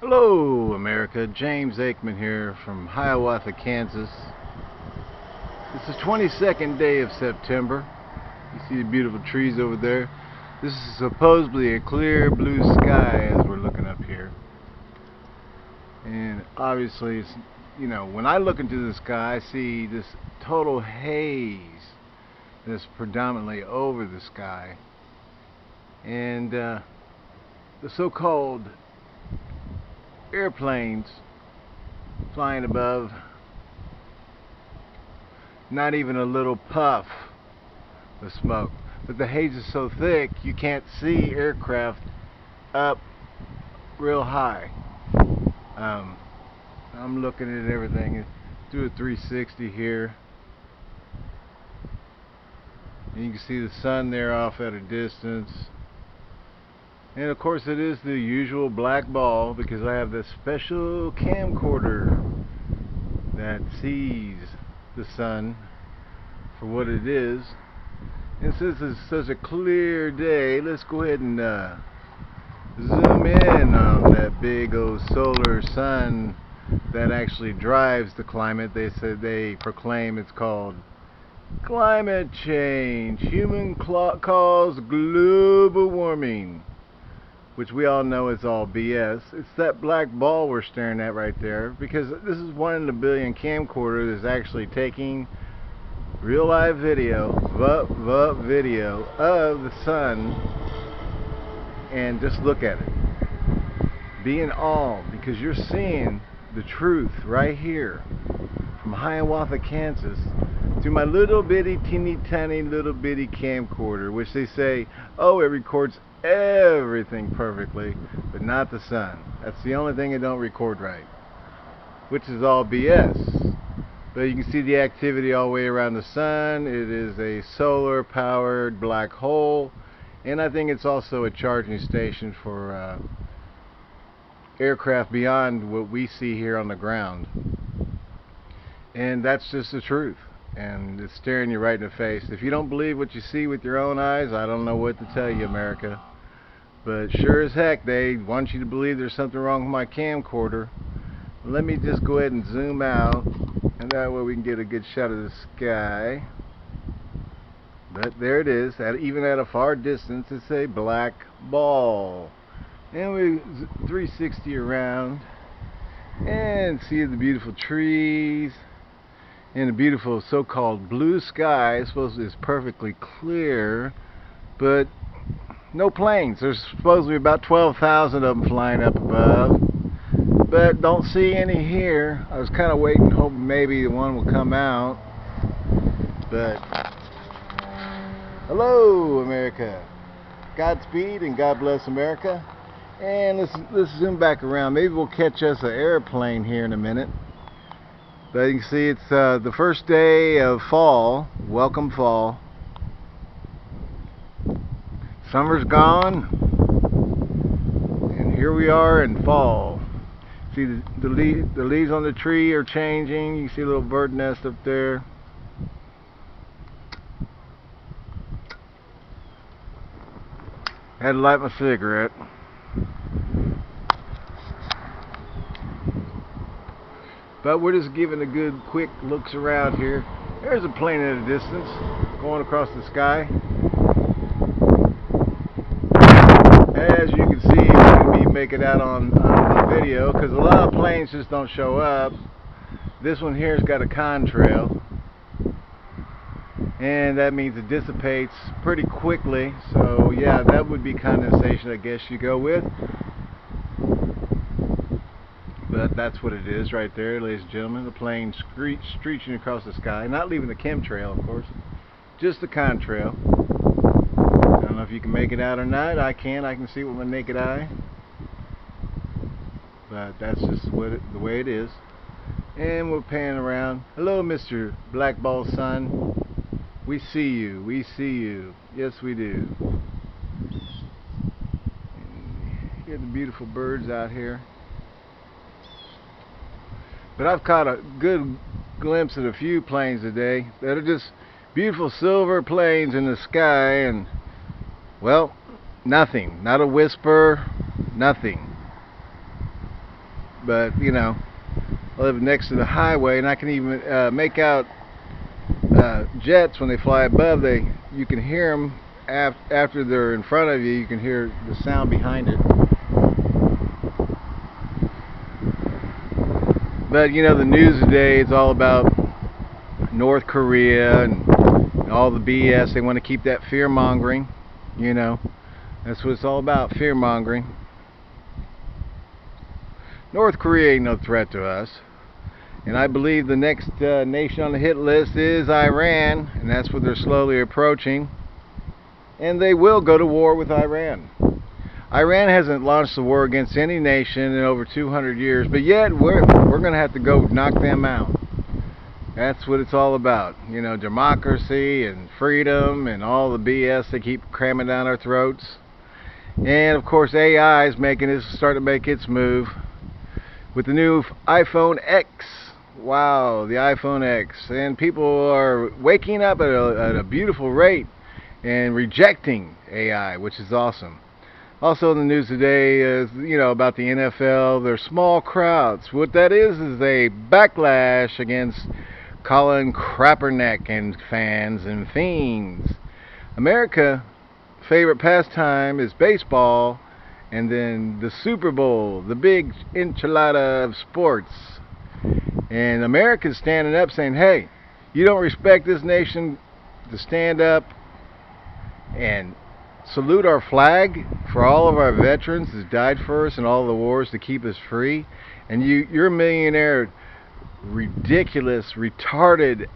Hello, America. James Aikman here from Hiawatha, Kansas. It's the 22nd day of September. You see the beautiful trees over there. This is supposedly a clear blue sky as we're looking up here. And obviously, you know, when I look into the sky, I see this total haze that's predominantly over the sky. And uh, the so-called airplanes flying above. Not even a little puff of smoke. But the haze is so thick you can't see aircraft up real high. Um, I'm looking at everything. Do a 360 here. And you can see the sun there off at a distance and of course it is the usual black ball because I have this special camcorder that sees the sun for what it is. And since it's such a clear day, let's go ahead and uh, zoom in on that big old solar sun that actually drives the climate. They said they proclaim it's called climate change. Human cause global warming which we all know is all BS. It's that black ball we're staring at right there because this is one in a billion camcorder that's actually taking real live video, vup, vup video of the sun and just look at it. Be in awe because you're seeing the truth right here from Hiawatha, Kansas my little bitty teeny tiny little bitty camcorder which they say oh it records everything perfectly, but not the sun. That's the only thing it don't record right, which is all BS. But you can see the activity all the way around the sun. It is a solar powered black hole, and I think it's also a charging station for uh, aircraft beyond what we see here on the ground. And that's just the truth and it's staring you right in the face. If you don't believe what you see with your own eyes, I don't know what to tell you, America. But sure as heck, they want you to believe there's something wrong with my camcorder. Let me just go ahead and zoom out, and that way we can get a good shot of the sky. But there it is, at, even at a far distance, it's a black ball. And we 360 around, and see the beautiful trees, and a beautiful so-called blue sky. Supposedly it's perfectly clear, but no planes. There's supposed to be about 12,000 of them flying up above, but don't see any here. I was kind of waiting, hoping maybe the one will come out, but hello, America. Godspeed and God bless America. And let's let's zoom back around. Maybe we'll catch us an airplane here in a minute. But you can see it's uh, the first day of fall. Welcome fall. Summer's gone. And here we are in fall. See the, the, leaf, the leaves on the tree are changing. You see a little bird nest up there. Had to light my cigarette. But we're just giving a good quick looks around here. There's a plane at a distance going across the sky. As you can see, we make it out on, on video because a lot of planes just don't show up. This one here's got a contrail and that means it dissipates pretty quickly so yeah that would be condensation I guess you go with that's what it is right there, ladies and gentlemen. The plane screech, screeching across the sky. Not leaving the chemtrail, of course. Just the contrail. I don't know if you can make it out or not. I can. I can see it with my naked eye. But that's just what it, the way it is. And we're panning around. Hello, Mr. Blackball Sun. We see you. We see you. Yes, we do. And the beautiful birds out here. But I've caught a good glimpse of a few planes today that are just beautiful silver planes in the sky and, well, nothing. Not a whisper, nothing. but you know, I live next to the highway, and I can even uh, make out uh, jets when they fly above. They you can hear them af after they're in front of you. You can hear the sound behind it. But you know, the news today is all about North Korea and all the BS. They want to keep that fear mongering. You know, that's what it's all about fear mongering. North Korea ain't no threat to us. And I believe the next uh, nation on the hit list is Iran, and that's what they're slowly approaching. And they will go to war with Iran. Iran hasn't launched a war against any nation in over 200 years, but yet we're, we're going to have to go knock them out. That's what it's all about. You know, democracy and freedom and all the BS they keep cramming down our throats. And of course AI is making it start to make its move with the new iPhone X. Wow, the iPhone X. And people are waking up at a, at a beautiful rate and rejecting AI, which is awesome. Also in the news today is, you know, about the NFL. They're small crowds. What that is is a backlash against Colin Kaepernick and fans and fiends. America favorite pastime is baseball and then the Super Bowl, the big enchilada of sports. And America's standing up saying, hey, you don't respect this nation to stand up and salute our flag for all of our veterans that died for us in all the wars to keep us free. And you, you're millionaire, ridiculous, retarded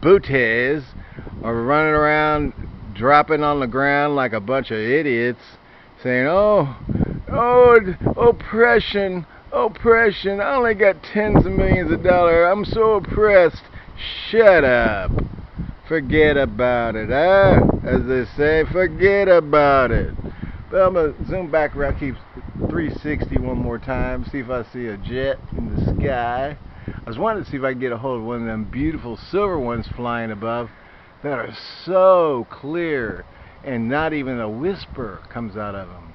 booties are running around dropping on the ground like a bunch of idiots saying, oh, oh, oppression, oppression, I only got tens of millions of dollars, I'm so oppressed. Shut up. Forget about it, huh? As they say, forget about it. But I'm going to zoom back around, keep 360 one more time, see if I see a jet in the sky. I was wanting to see if I could get a hold of one of them beautiful silver ones flying above that are so clear and not even a whisper comes out of them.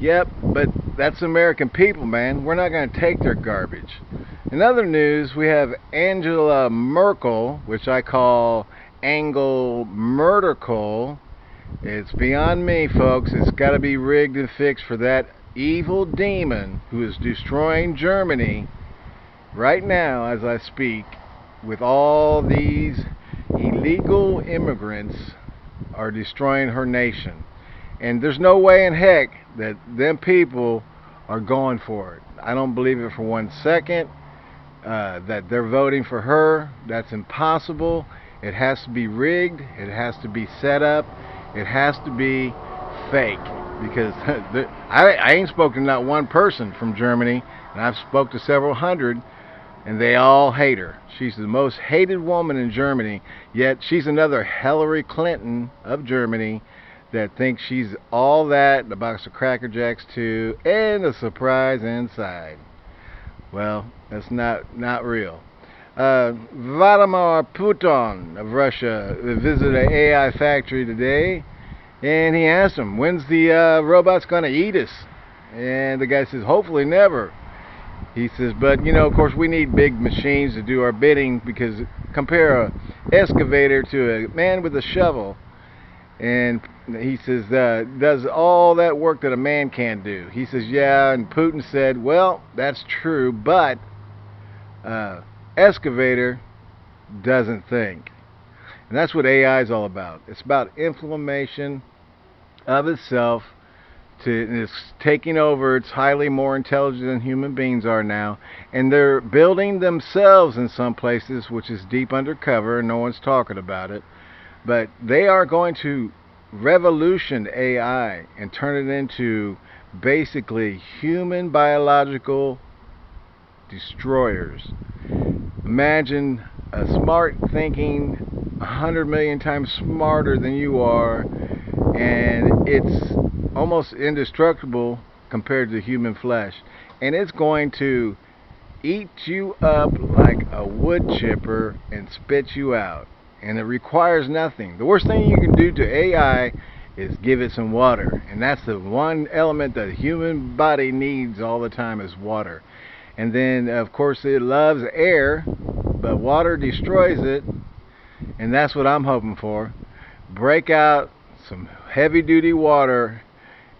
Yep, but that's American people, man. We're not going to take their garbage. In other news, we have Angela Merkel, which I call Angle Murdercle. It's beyond me, folks. It's got to be rigged and fixed for that evil demon who is destroying Germany right now as I speak with all these illegal immigrants are destroying her nation. And there's no way in heck that them people are going for it. I don't believe it for one second uh, that they're voting for her. That's impossible. It has to be rigged. It has to be set up. It has to be fake. Because I, I ain't spoken to not one person from Germany, and I've spoke to several hundred and they all hate her. She's the most hated woman in Germany, yet she's another Hillary Clinton of Germany that thinks she's all that, and a box of Cracker Jacks too, and a surprise inside. Well, that's not not real. Uh, Vladimir Putin of Russia visited an AI factory today, and he asked him, "When's the uh, robots going to eat us?" And the guy says, "Hopefully never." He says, but you know, of course, we need big machines to do our bidding because compare a excavator to a man with a shovel, and he says, uh, does all that work that a man can't do? He says, yeah, and Putin said, well, that's true, but uh, excavator doesn't think. And that's what AI is all about. It's about inflammation of itself to it's taking over. It's highly more intelligent than human beings are now, and they're building themselves in some places, which is deep undercover, and no one's talking about it. But they are going to revolution AI and turn it into basically human biological destroyers. Imagine a smart thinking, a hundred million times smarter than you are, and it's almost indestructible compared to human flesh. And it's going to eat you up like a wood chipper and spit you out. And it requires nothing. The worst thing you can do to AI is give it some water. And that's the one element that the human body needs all the time is water. And then, of course, it loves air, but water destroys it. And that's what I'm hoping for. Break out some heavy duty water.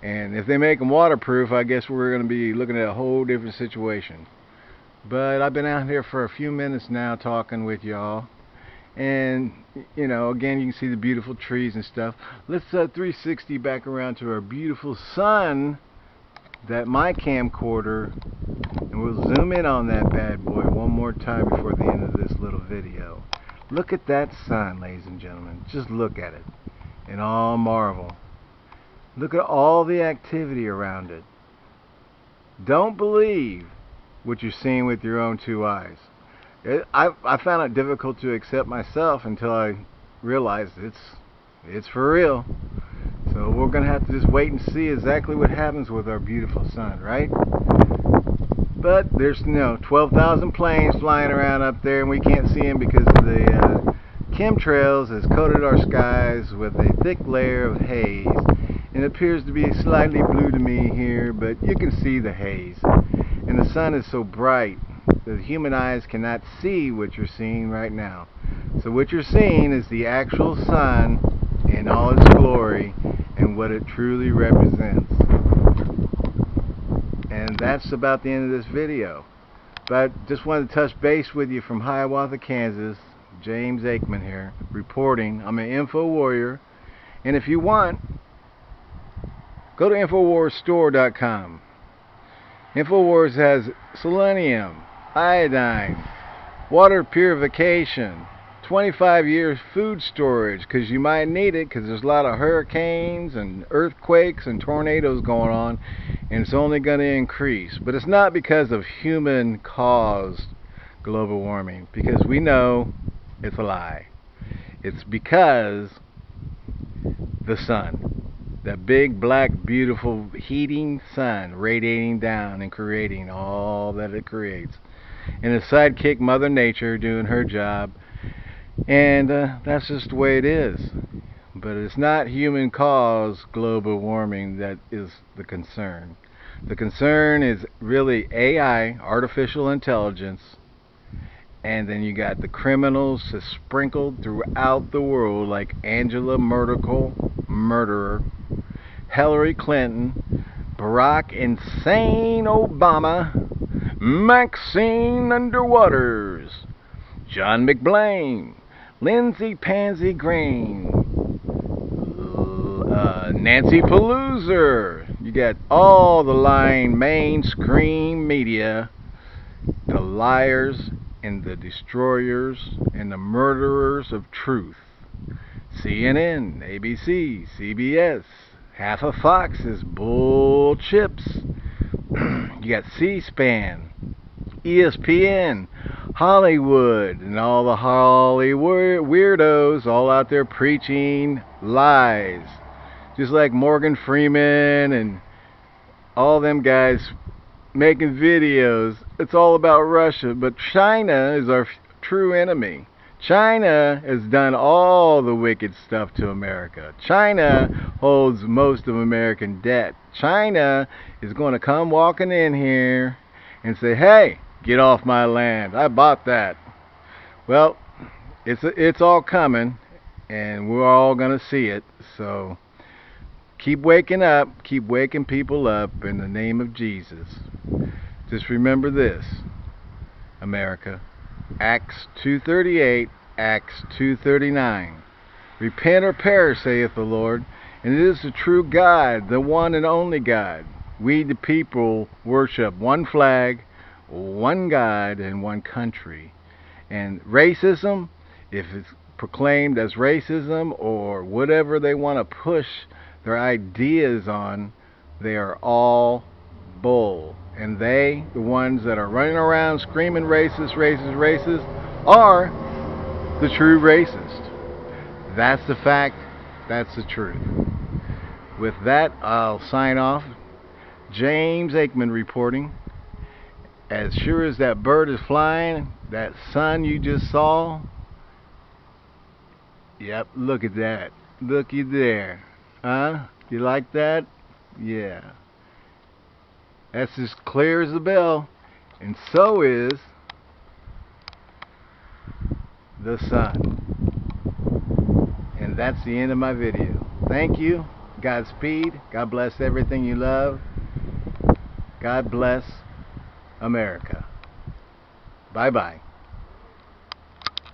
And if they make them waterproof, I guess we're going to be looking at a whole different situation. But I've been out here for a few minutes now talking with y'all and you know again you can see the beautiful trees and stuff let's uh, 360 back around to our beautiful sun that my camcorder and we'll zoom in on that bad boy one more time before the end of this little video. Look at that sun ladies and gentlemen. Just look at it. And all marvel. Look at all the activity around it. Don't believe what you're seeing with your own two eyes. It, I I found it difficult to accept myself until I realized it's it's for real. So we're gonna have to just wait and see exactly what happens with our beautiful sun, right? But there's you know 12,000 planes flying around up there, and we can't see them because of the uh, chemtrails has coated our skies with a thick layer of haze. And it appears to be slightly blue to me here, but you can see the haze. And the sun is so bright the human eyes cannot see what you're seeing right now. So what you're seeing is the actual sun in all its glory and what it truly represents. That's about the end of this video. But just wanted to touch base with you from Hiawatha, Kansas. James Aikman here, reporting. I'm an info warrior. And if you want, go to InfoWarsStore.com. InfoWars has selenium, iodine, water purification, 25 years food storage because you might need it because there's a lot of hurricanes and earthquakes and tornadoes going on and it's only going to increase. But it's not because of human caused global warming because we know it's a lie. It's because the sun that big black beautiful heating sun radiating down and creating all that it creates and his sidekick mother nature doing her job and uh, that's just the way it is. But it's not human caused global warming that is the concern. The concern is really AI artificial intelligence and then you got the criminals sprinkled throughout the world like Angela Merkel murderer Hillary Clinton, Barack Insane Obama, Maxine Underwaters, John McBlain, Lindsey Pansy Green, uh, Nancy Pelosi. You got all the lying mainstream media, the liars and the destroyers and the murderers of truth. CNN, ABC, CBS, half of Fox is bull chips. you got C-SPAN, ESPN, Hollywood, and all the Hollywood weirdos all out there preaching lies. Just like Morgan Freeman and all them guys making videos. It's all about Russia, but China is our true enemy. China has done all the wicked stuff to America. China holds most of American debt. China is going to come walking in here and say, hey, get off my land. I bought that. Well, it's, it's all coming, and we're all going to see it. So keep waking up. Keep waking people up in the name of Jesus. Just remember this, America. Acts 2.38, Acts 2.39. Repent or perish, saith the Lord, and it is the true God, the one and only God. We, the people, worship one flag, one God, and one country. And racism, if it's proclaimed as racism or whatever they want to push their ideas on, they are all bull and they, the ones that are running around screaming racist, racist, racist, are the true racist. That's the fact. That's the truth. With that, I'll sign off. James Aikman reporting. As sure as that bird is flying, that sun you just saw, yep, look at that. Looky there. Huh? You like that? Yeah. That's as clear as the bell. And so is the sun. And that's the end of my video. Thank you. Godspeed. God bless everything you love. God bless America. Bye-bye.